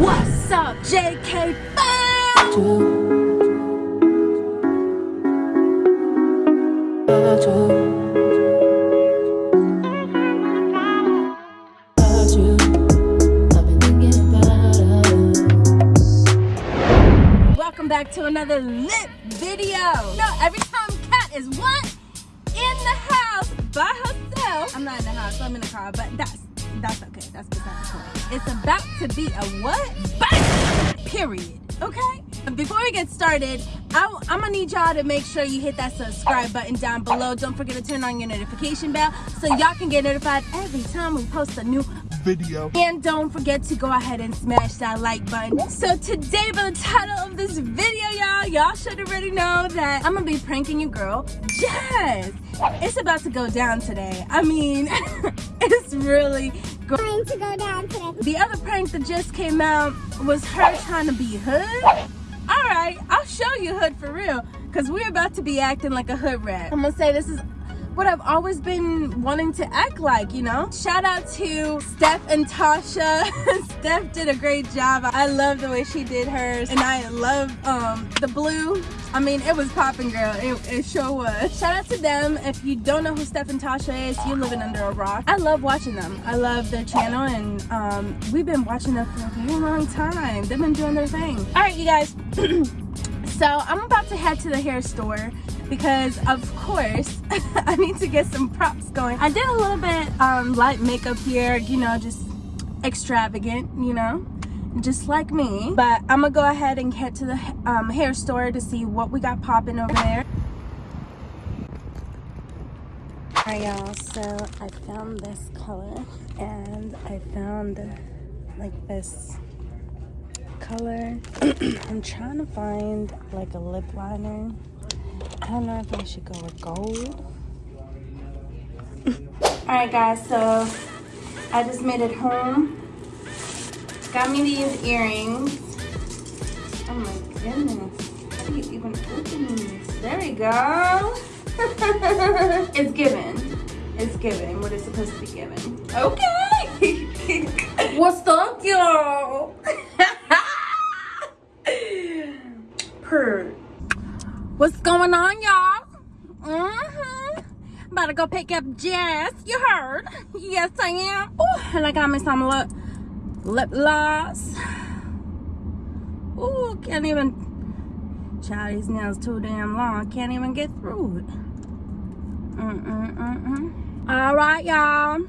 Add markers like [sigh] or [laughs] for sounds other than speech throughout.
What's up, JK fam? Welcome back to another lit video. No, every time Kat is what? In the house by herself. I'm not in the house, so I'm in the car, but that's that's okay. That's beside the point. It's about to be a what? Bang! Period. Okay? Before we get started, I, am gonna need y'all to make sure you hit that subscribe button down below. Don't forget to turn on your notification bell so y'all can get notified every time we post a new video. and don't forget to go ahead and smash that like button. So today, by the title of this video, y'all, y'all should already know that I'm gonna be pranking you, girl. Yes, it's about to go down today. I mean, [laughs] it's really going to go down today. The other prank that just came out was her trying to be hood. All right, I'll show you hood for real, cause we're about to be acting like a hood rat. I'm gonna say this is what I've always been wanting to act like, you know? Shout out to Steph and Tasha. [laughs] Steph did a great job. I love the way she did hers. And I love um, the blue. I mean, it was popping, girl. It, it sure was. Shout out to them. If you don't know who Steph and Tasha is, you're living under a rock. I love watching them. I love their channel and um, we've been watching them for a very long time. They've been doing their thing. All right, you guys. [clears throat] so I'm about to head to the hair store because of course [laughs] I need to get some props going. I did a little bit um, light makeup here, you know, just extravagant, you know, just like me. But I'm gonna go ahead and head to the um, hair store to see what we got popping over there. Alright y'all, so I found this color and I found like this color. [clears throat] I'm trying to find like a lip liner don't know if I should go with gold. [laughs] Alright guys, so I just made it home. Got me these earrings. Oh my goodness. How do you even open these? There we go. [laughs] it's given. It's given what it's supposed to be given. Okay. [laughs] What's up, y'all? What's going on, y'all? Mm-hmm. About to go pick up Jess. You heard? Yes, I am. Ooh, and I got me some lip, lip gloss. Ooh, can't even... Child, these nails too damn long. Can't even get through it. Mm-mm-mm-mm. All right, y'all.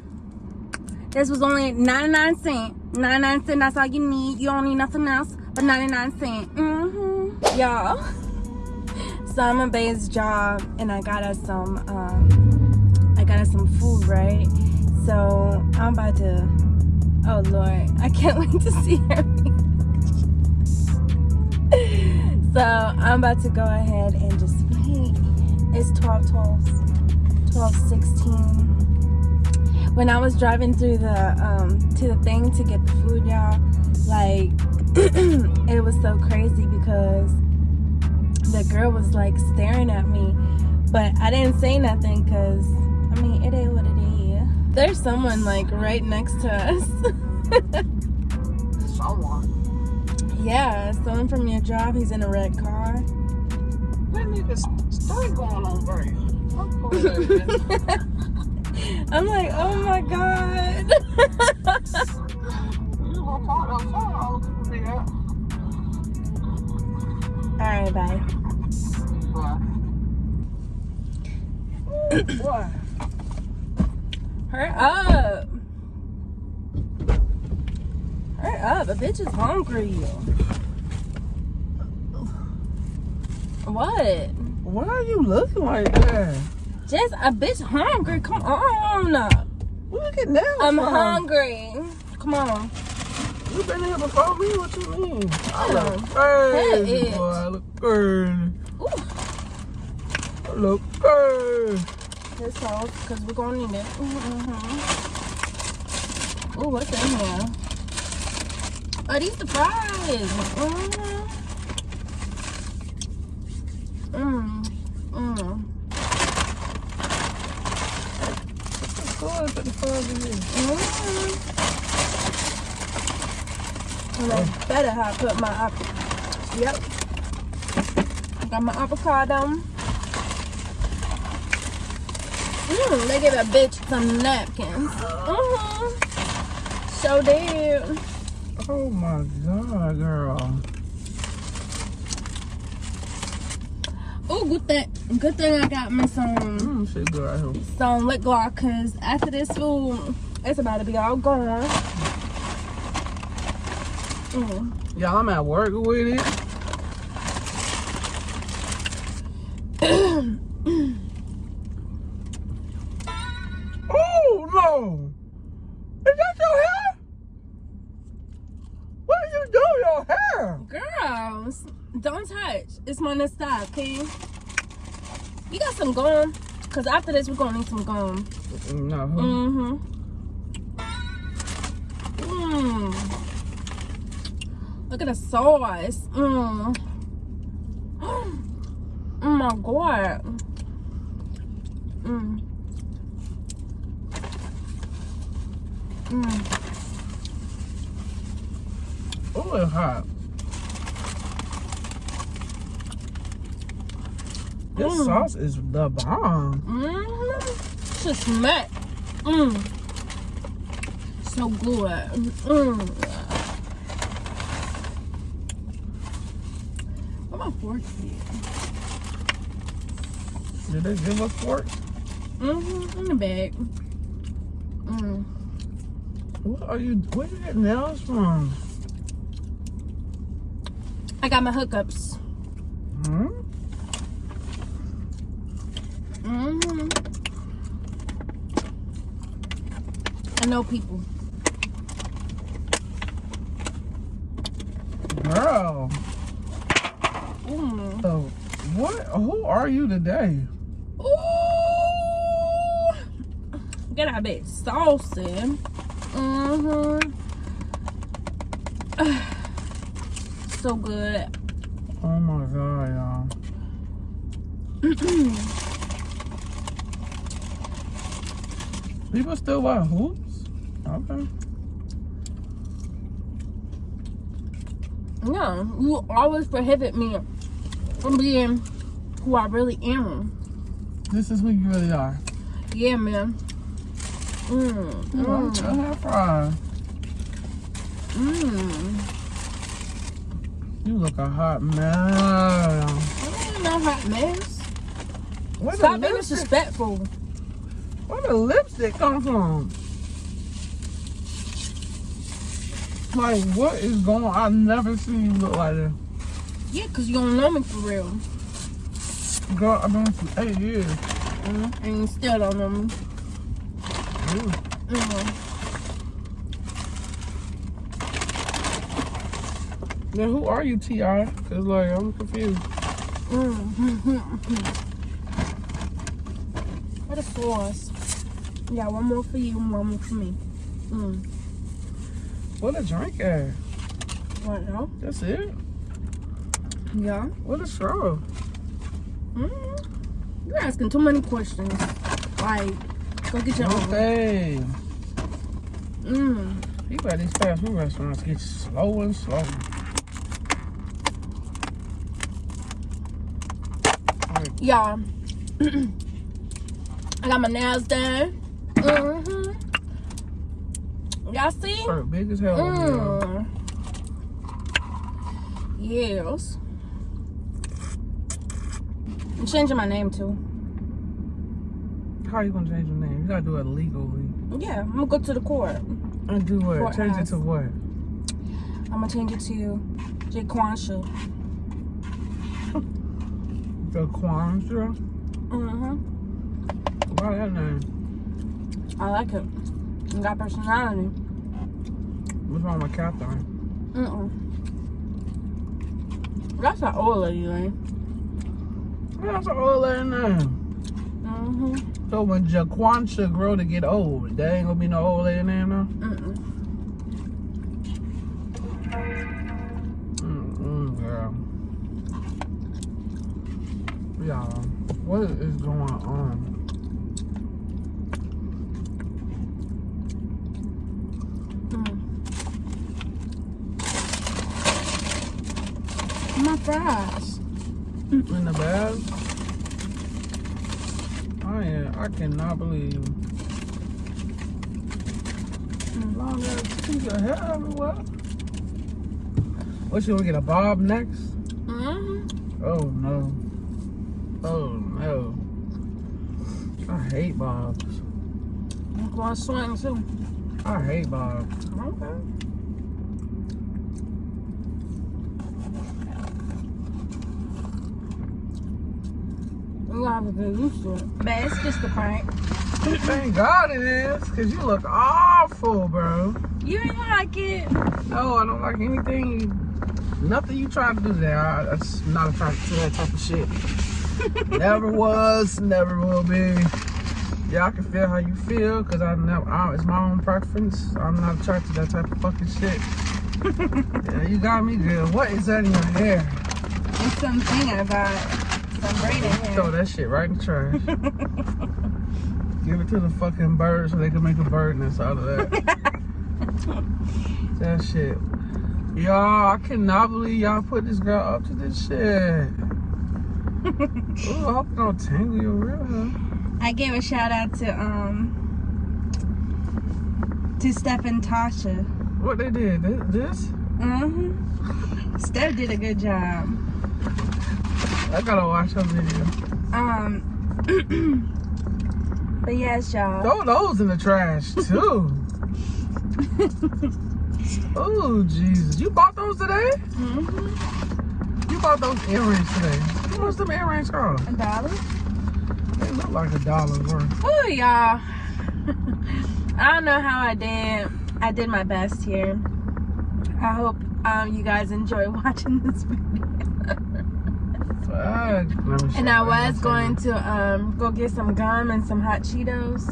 This was only 99 cents. 99 cents, that's all you need. You don't need nothing else but 99 cents. Mm-hmm. Y'all. So I'm a base job and I got us some um I got us some food, right? So I'm about to oh lord, I can't [laughs] wait to see her. [laughs] so I'm about to go ahead and just wait. It's 12 12 12 16 when I was driving through the um to the thing to get the food y'all like [clears throat] it was so crazy because the girl was like staring at me. But I didn't say nothing because I mean it is what it is. There's someone like right next to us. [laughs] Someone. yeah someone from your job he's in a red car. That nigga's story going on, right? [laughs] I'm like oh my god. [laughs] You gonna call them all all right bye What? Hurry up. Hurry up. A bitch is hungry. What? Why are you looking like that? Just a bitch hungry. Come on. Look at that. I'm hungry. Come on. You been here before me? What you mean? I look crazy, boy. I look crazy. Ooh. Look crazy. This sauce, because we're going to need it. Mm-hmm. Ooh, what's in here? Are these the fries. Mm. Mm. Ahead, put the fries in here. Mm-hmm. And I better have put my apple. Yep. Got my avocado. Mm, they gave a bitch some napkins. Mm-hmm. So did. Oh my god, girl. Oh, good thing, good thing I got me some Mm, shit good right here. some lip gloss because after this food, it's about to be all gone. Mm. Y'all, I'm at work with it. oh no! Is that your hair? What are you doing your hair? Don't touch. It's my next stop, okay? You got some gum? Because after this, we're going to need some gum. No. Mm-hmm. Mmm. Look at the sauce. Mmm. [gasps] Oh my god. Mmm. Mmm. Oh, it's hot. This Mm. sauce is the bomb. Mmm. Just smack. Mmm. So good. Mmm. Where my fork at? Did they give us fork? Mm-hmm. In the bag. Mm. What are you? Where you get nails from? I got my hookups. Hmm? Mm-hmm. I know people. Girl. Mm. So, what? Who are you today? Ooh. Get out that bit saucy. Mm-hmm. [sighs] so good. Oh my god, y'all. [clears throat] People still wear hoops? Okay. No, you always prohibit me from being who I really am. This is who you really are. Yeah, man. Mm, You like mm, your hair fry. mm. You look a hot man. I ain't no hot mess. Where Stop being disrespectful. Where the lipstick come from? Like, what is going on? I've never seen you look like this. Yeah, because you don't know me for real. Girl, I've been you eight years. Mm, and you still don't know me. Ooh. Mm. Then who are you, T.I.? Because, like, I'm confused. Mm. what a sauce. Yeah, one more for you and one more for me. Mm. What a drink at? What now? That's it? Yeah. What a straw? Mm. You're asking too many questions. Like, go get your own. Okay. Mm. People at these fast food restaurants get slow and slow. Y'all, [clears throat] I got my nails done. Mm-hmm. Y'all see? hurt big as hell. Mm. Yes. I'm changing my name too. How are you gonna change your name? You gotta do it legally. Yeah, I'm gonna go to the court. And do what? Courthouse. Change it to what? I'm gonna change it to Jaquansha. Kwanzaa? [laughs] Mm-hmm. Why that name? I like it. You got personality. What's wrong with Catherine? Mm-mm. That's an old lady name. That's an old lady name. Mm-hmm. So when Jaquansha grow to get old, there ain't gonna be no old lady name now? Mm-mm. Mm-mm, girl. Y'all, what is going on? Mm. Fries. in the bag. I am. I cannot believe. Long ass piece of hair everywhere. What you gonna get a bob next? Mm-hmm. Oh no. Oh no. I hate bobs. I'm going to swing too. I hate bobs. Okay. We have to get used to it. But it's just a prank. Thank God it is, cause you look awful, bro. You ain't like it. No, I don't like anything. Nothing you try to do there. I, that's not attracted to that type of shit. [laughs] never was, never will be. Yeah, I can feel how you feel, cause I never. I, it's my own preference. I'm not attracted to that type of fucking shit. [laughs] yeah, you got me good. What is that in your hair? It's something I got. Throw that shit right in the trash. [laughs] Give it to the fucking birds so they can make a bird nest out of that. [laughs] that shit. Y'all, I cannot believe y'all put this girl up to this shit. Ooh, I hope it don't tangle your real. I gave a shout out to um to Steph and Tasha. What they did? This? this? Mm-hmm. Steph did a good job. I gotta watch her video. Um, [clears throat] but yes, y'all. Throw those in the trash [laughs] too. oh Jesus! You bought those today? Mm -hmm. You bought those earrings today. How much them earrings cost? A dollar. They look like a dollar worth. Oh, y'all. [laughs] I don't know how I did. I did my best here. I hope um, you guys enjoy [laughs] watching this video. Fuck. Let me show And I was going to um, go get some gum and some hot Cheetos,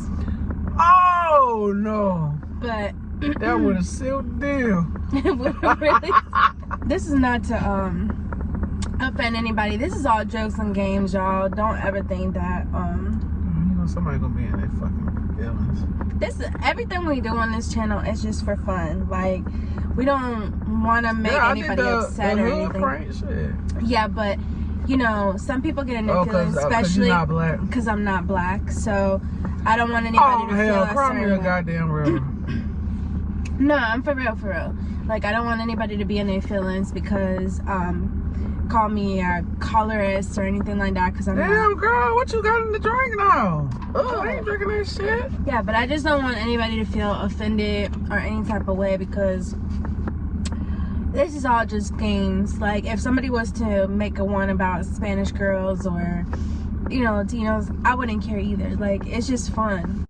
Oh no! but That would have sealed the deal. [laughs] it wouldn't really. [laughs] This is not to um offend anybody. This is all jokes and games, y'all. Don't ever think that um You know somebody gonna be in their fucking feelings. this everything we do on this channel is just for fun. Like we don't want to make yeah, anybody the, upset the or anything. Yeah, but you know, some people get in their Oh, uh, especially because I'm not black. So I don't want anybody Oh to hell, feel cry certain a goddamn real. [clears throat] No, I'm for real, for real. Like I don't want anybody to be in their feelings because um call me a colorist or anything like that because I'm not. Damn girl, what you got in the drink now? Oh, I ain't drinking that shit. Yeah, but I just don't want anybody to feel offended or any type of way because this is all just games. Like if somebody was to make a one about Spanish girls or you know Latinos, I wouldn't care either. Like it's just fun.